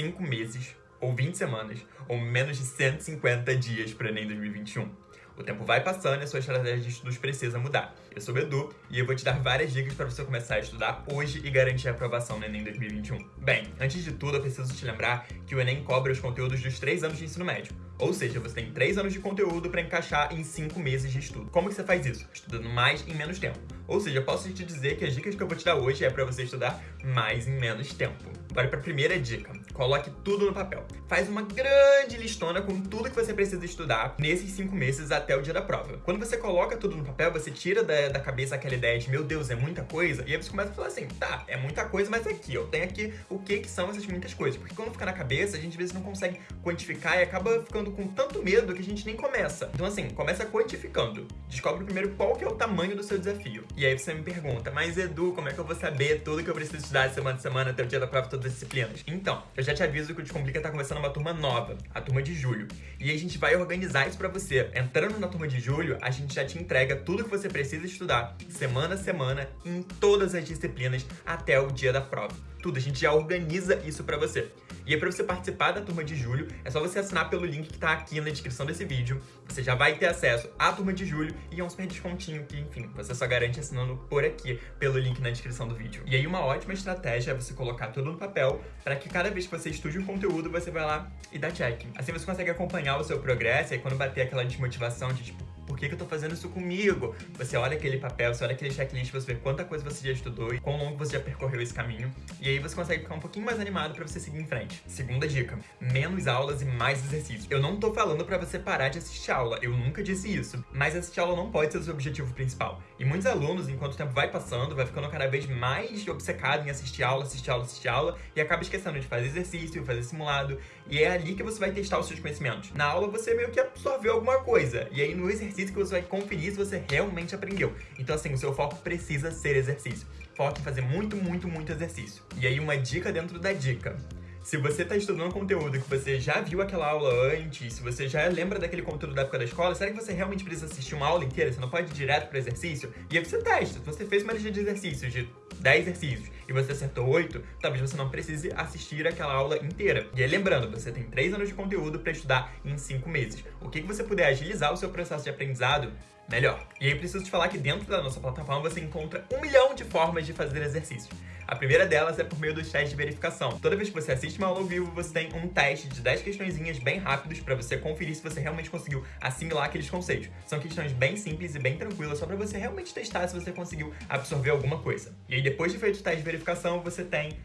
5 meses, ou 20 semanas, ou menos de 150 dias para o Enem 2021. O tempo vai passando e a sua estratégia de estudos precisa mudar. Eu sou o Edu e eu vou te dar várias dicas para você começar a estudar hoje e garantir a aprovação no Enem 2021. Bem, antes de tudo, eu preciso te lembrar que o Enem cobra os conteúdos dos 3 anos de ensino médio. Ou seja, você tem 3 anos de conteúdo para encaixar em 5 meses de estudo. Como que você faz isso? Estudando mais em menos tempo. Ou seja, posso te dizer que as dicas que eu vou te dar hoje é para você estudar mais em menos tempo. Bora para a primeira dica. Coloque tudo no papel. Faz uma grande listona com tudo que você precisa estudar nesses 5 meses até o dia da prova. Quando você coloca tudo no papel, você tira da, da cabeça aquela ideia de, meu Deus, é muita coisa. E aí você começa a falar assim, tá, é muita coisa, mas aqui, ó, tem aqui o que que são essas muitas coisas. Porque quando fica na cabeça, a gente às vezes não consegue quantificar e acaba ficando com tanto medo que a gente nem começa. Então assim, começa quantificando. Descobre primeiro qual que é o tamanho do seu desafio. E aí você me pergunta, mas Edu, como é que eu vou saber tudo que eu preciso estudar de semana a semana até o dia da prova, todas as disciplinas? Então, eu já te aviso que o Descomplica tá começando uma turma nova, a turma de julho. E a gente vai organizar isso pra você. Entrando na turma de julho, a gente já te entrega tudo que você precisa estudar, semana a semana, em todas as disciplinas, até o dia da prova. Tudo, a gente já organiza isso pra você. E aí, pra você participar da turma de julho, é só você assinar pelo link que tá aqui na descrição desse vídeo. Você já vai ter acesso à turma de julho e é um super descontinho que, enfim, você só garante assinando por aqui, pelo link na descrição do vídeo. E aí, uma ótima estratégia é você colocar tudo no papel para que cada vez que você estude um conteúdo, você vai lá e dá check. Assim você consegue acompanhar o seu progresso e aí quando bater aquela desmotivação de tipo, por que, que eu tô fazendo isso comigo? Você olha aquele papel, você olha aquele checklist, você vê quanta coisa você já estudou e quão longo você já percorreu esse caminho. E aí você consegue ficar um pouquinho mais animado pra você seguir em frente. Segunda dica, menos aulas e mais exercícios. Eu não tô falando pra você parar de assistir aula, eu nunca disse isso. Mas assistir aula não pode ser o seu objetivo principal. E muitos alunos, enquanto o tempo vai passando, vai ficando cada vez mais obcecado em assistir aula, assistir aula, assistir aula, e acaba esquecendo de fazer exercício, fazer simulado, e é ali que você vai testar os seus conhecimentos. Na aula você meio que absorveu alguma coisa, e aí no exercício que você vai conferir se você realmente aprendeu. Então assim, o seu foco precisa ser exercício. Foque em fazer muito, muito, muito exercício. E aí uma dica dentro da dica. Se você está estudando conteúdo que você já viu aquela aula antes, se você já lembra daquele conteúdo da época da escola, será que você realmente precisa assistir uma aula inteira? Você não pode ir direto para exercício? E aí você testa. Se você fez uma lista de exercícios de 10 exercícios e você acertou 8, talvez você não precise assistir aquela aula inteira. E aí lembrando, você tem 3 anos de conteúdo para estudar em 5 meses. O que, que você puder agilizar o seu processo de aprendizado, melhor. E aí preciso te falar que dentro da nossa plataforma você encontra um milhão de formas de fazer exercícios. A primeira delas é por meio dos testes de verificação. Toda vez que você assiste uma aula ao vivo, você tem um teste de 10 questõezinhas bem rápidos para você conferir se você realmente conseguiu assimilar aqueles conceitos. São questões bem simples e bem tranquilas, só para você realmente testar se você conseguiu absorver alguma coisa. E aí, depois de feito o teste de verificação, você tem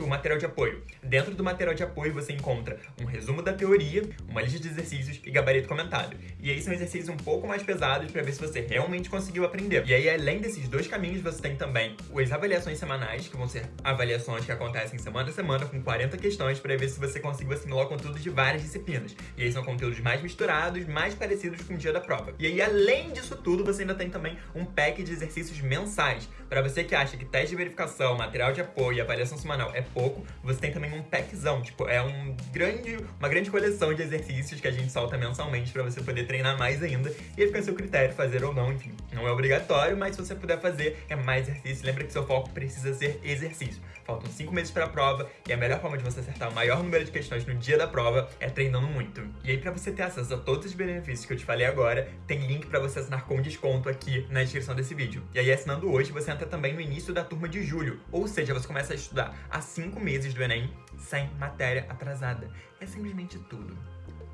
o material de apoio. Dentro do material de apoio, você encontra um resumo da teoria, uma lista de exercícios e gabarito comentado. E aí são exercícios um pouco mais pesados para ver se você realmente conseguiu aprender. E aí, além desses dois caminhos, você tem também as avaliações semanais, que vão ser avaliações que acontecem semana a semana com 40 questões para ver se você conseguiu assimilar o conteúdo de várias disciplinas. E aí são conteúdos mais misturados, mais parecidos com o dia da prova. E aí, além disso tudo, você ainda tem também um pack de exercícios mensais. Para você que acha que teste de verificação, material de apoio e avaliação semanal é pouco, você tem também um packzão, tipo, é um grande, uma grande coleção de exercícios que a gente solta mensalmente para você poder treinar mais ainda. E aí fica a seu critério fazer ou não, enfim. Não é obrigatório, mas se você puder fazer, é mais exercício. Lembra que seu foco precisa ser exercício exercício. Faltam 5 meses para a prova e a melhor forma de você acertar o maior número de questões no dia da prova é treinando muito. E aí, para você ter acesso a todos os benefícios que eu te falei agora, tem link para você assinar com desconto aqui na descrição desse vídeo. E aí, assinando hoje, você entra também no início da turma de julho, ou seja, você começa a estudar há 5 meses do Enem sem matéria atrasada. É simplesmente tudo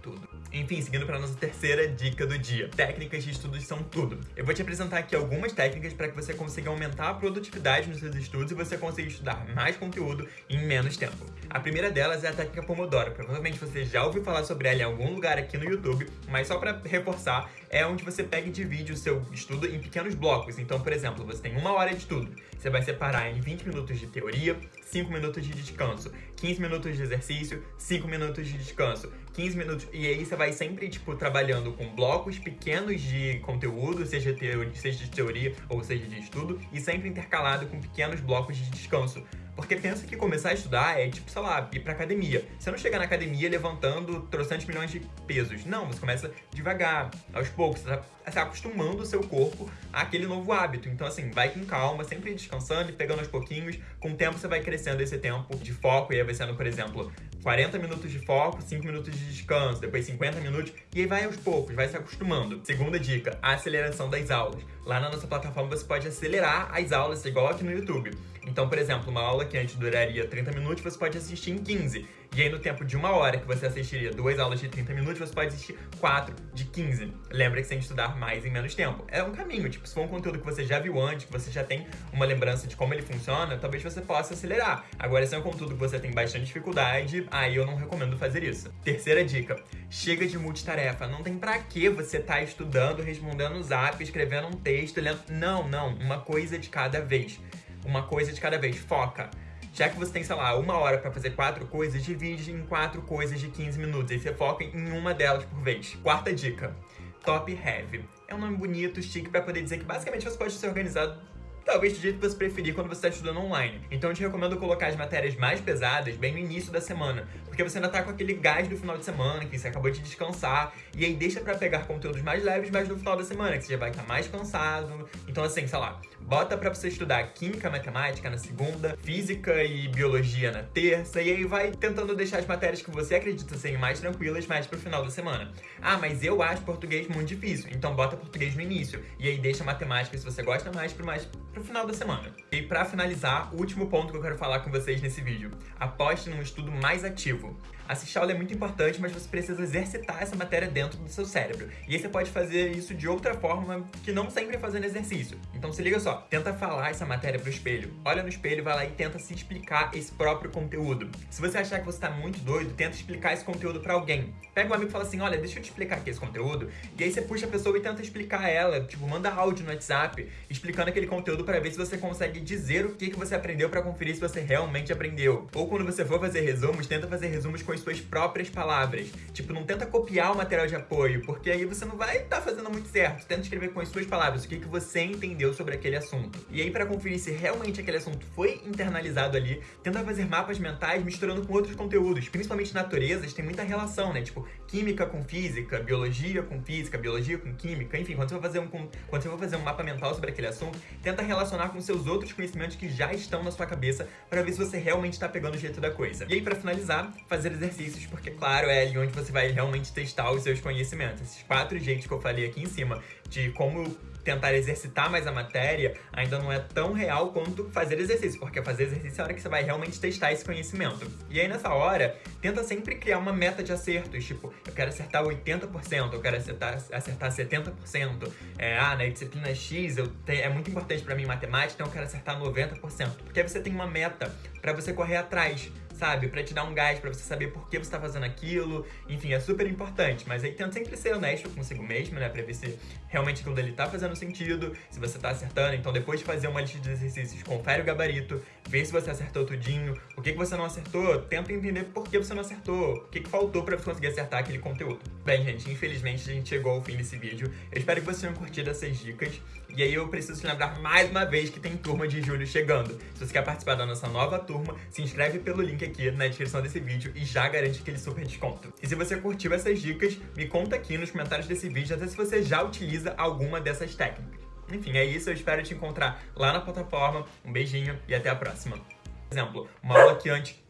tudo. Enfim, seguindo para nossa terceira dica do dia. Técnicas de estudos são tudo. Eu vou te apresentar aqui algumas técnicas para que você consiga aumentar a produtividade nos seus estudos e você consiga estudar mais conteúdo em menos tempo. A primeira delas é a técnica Pomodoro. Provavelmente você já ouviu falar sobre ela em algum lugar aqui no YouTube, mas só para reforçar, é onde você pega e divide o seu estudo em pequenos blocos. Então, por exemplo, você tem uma hora de estudo. Você vai separar em 20 minutos de teoria, 5 minutos de descanso, 15 minutos de exercício, 5 minutos de descanso, 15 minutos. E aí você vai sempre, tipo, trabalhando com blocos pequenos de conteúdo, seja, seja de teoria ou seja de estudo, e sempre intercalado com pequenos blocos de descanso. Porque pensa que começar a estudar é tipo, sei lá, ir pra academia. Você não chega na academia levantando trocentos milhões de pesos. Não, você começa devagar, aos poucos. Você tá, tá acostumando o seu corpo àquele novo hábito. Então, assim, vai com calma, sempre descansando e pegando aos pouquinhos. Com o tempo, você vai crescendo esse tempo de foco. E aí vai sendo, por exemplo, 40 minutos de foco, 5 minutos de descanso, depois 50 minutos, e aí vai aos poucos, vai se acostumando. Segunda dica, a aceleração das aulas. Lá na nossa plataforma você pode acelerar as aulas, igual aqui no YouTube. Então, por exemplo, uma aula que antes duraria 30 minutos, você pode assistir em 15. E aí, no tempo de uma hora que você assistiria duas aulas de 30 minutos, você pode assistir quatro de 15. Lembra que você tem que estudar mais em menos tempo. É um caminho, tipo, se for um conteúdo que você já viu antes, que você já tem uma lembrança de como ele funciona, talvez você possa acelerar. Agora, se é um conteúdo que você tem bastante dificuldade, aí eu não recomendo fazer isso. Terceira dica, chega de multitarefa. Não tem pra que você tá estudando, respondendo o zap, escrevendo um texto, lendo... Não, não, uma coisa de cada vez uma coisa de cada vez. Foca. Já que você tem, sei lá, uma hora para fazer quatro coisas, divide em quatro coisas de 15 minutos. Aí você foca em uma delas por vez. Quarta dica. Top Heavy. É um nome bonito, chique, para poder dizer que basicamente você pode ser organizado talvez do jeito que você preferir quando você está estudando online. Então eu te recomendo colocar as matérias mais pesadas bem no início da semana, porque você ainda tá com aquele gás do final de semana, que você acabou de descansar, e aí deixa para pegar conteúdos mais leves, mas no final da semana, que você já vai estar mais cansado. Então assim, sei lá, bota para você estudar química, matemática na segunda, física e biologia na terça, e aí vai tentando deixar as matérias que você acredita serem mais tranquilas mais pro final da semana. Ah, mas eu acho português muito difícil, então bota português no início, e aí deixa matemática, se você gosta mais, pro mais pro final da semana. E para finalizar, o último ponto que eu quero falar com vocês nesse vídeo. Aposte num estudo mais ativo. Assistir aula é muito importante, mas você precisa exercitar essa matéria dentro do seu cérebro. E aí você pode fazer isso de outra forma que não sempre fazendo exercício. Então se liga só, tenta falar essa matéria pro espelho. Olha no espelho, vai lá e tenta se explicar esse próprio conteúdo. Se você achar que você tá muito doido, tenta explicar esse conteúdo para alguém. Pega um amigo e fala assim, olha, deixa eu te explicar aqui esse conteúdo. E aí você puxa a pessoa e tenta explicar ela, tipo, manda áudio no WhatsApp, explicando aquele conteúdo para ver se você consegue dizer o que, que você aprendeu para conferir se você realmente aprendeu. Ou quando você for fazer resumos, tenta fazer resumos com as suas próprias palavras. Tipo, não tenta copiar o material de apoio, porque aí você não vai estar tá fazendo muito certo. Tenta escrever com as suas palavras o que, que você entendeu sobre aquele assunto. E aí, para conferir se realmente aquele assunto foi internalizado ali, tenta fazer mapas mentais misturando com outros conteúdos, principalmente naturezas, tem muita relação, né? Tipo, química com física, biologia com física, biologia com química, enfim, quando você for fazer um, quando você for fazer um mapa mental sobre aquele assunto, tenta relacionar com seus outros conhecimentos que já estão na sua cabeça para ver se você realmente está pegando o jeito da coisa. E aí, para finalizar, fazer exercícios, porque, claro, é ali onde você vai realmente testar os seus conhecimentos. Esses quatro jeitos que eu falei aqui em cima de como tentar exercitar mais a matéria ainda não é tão real quanto fazer exercício, porque fazer exercício é a hora que você vai realmente testar esse conhecimento. E aí nessa hora, tenta sempre criar uma meta de acertos, tipo, eu quero acertar 80%, eu quero acertar, acertar 70%. É, ah, na disciplina X eu te, é muito importante para mim matemática, então eu quero acertar 90%. Porque aí você tem uma meta para você correr atrás sabe? Pra te dar um gás, pra você saber por que você tá fazendo aquilo. Enfim, é super importante. Mas aí tenta sempre ser honesto consigo mesmo, né? Pra ver se realmente aquilo dele tá fazendo sentido, se você tá acertando. Então depois de fazer uma lista de exercícios, confere o gabarito, vê se você acertou tudinho. O que, que você não acertou, tenta entender por que você não acertou. O que, que faltou pra você conseguir acertar aquele conteúdo. Bem, gente, infelizmente a gente chegou ao fim desse vídeo. Eu espero que vocês tenham curtido essas dicas. E aí eu preciso te lembrar mais uma vez que tem turma de julho chegando. Se você quer participar da nossa nova turma, se inscreve pelo link aqui na descrição desse vídeo e já garante aquele super desconto. E se você curtiu essas dicas, me conta aqui nos comentários desse vídeo até se você já utiliza alguma dessas técnicas. Enfim, é isso, eu espero te encontrar lá na plataforma. Um beijinho e até a próxima. Por exemplo, uma aula que antes...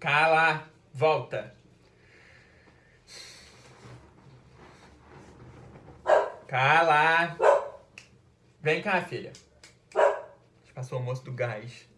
Cala! Volta! Cala! Vem cá, filha. Passou o almoço do gás.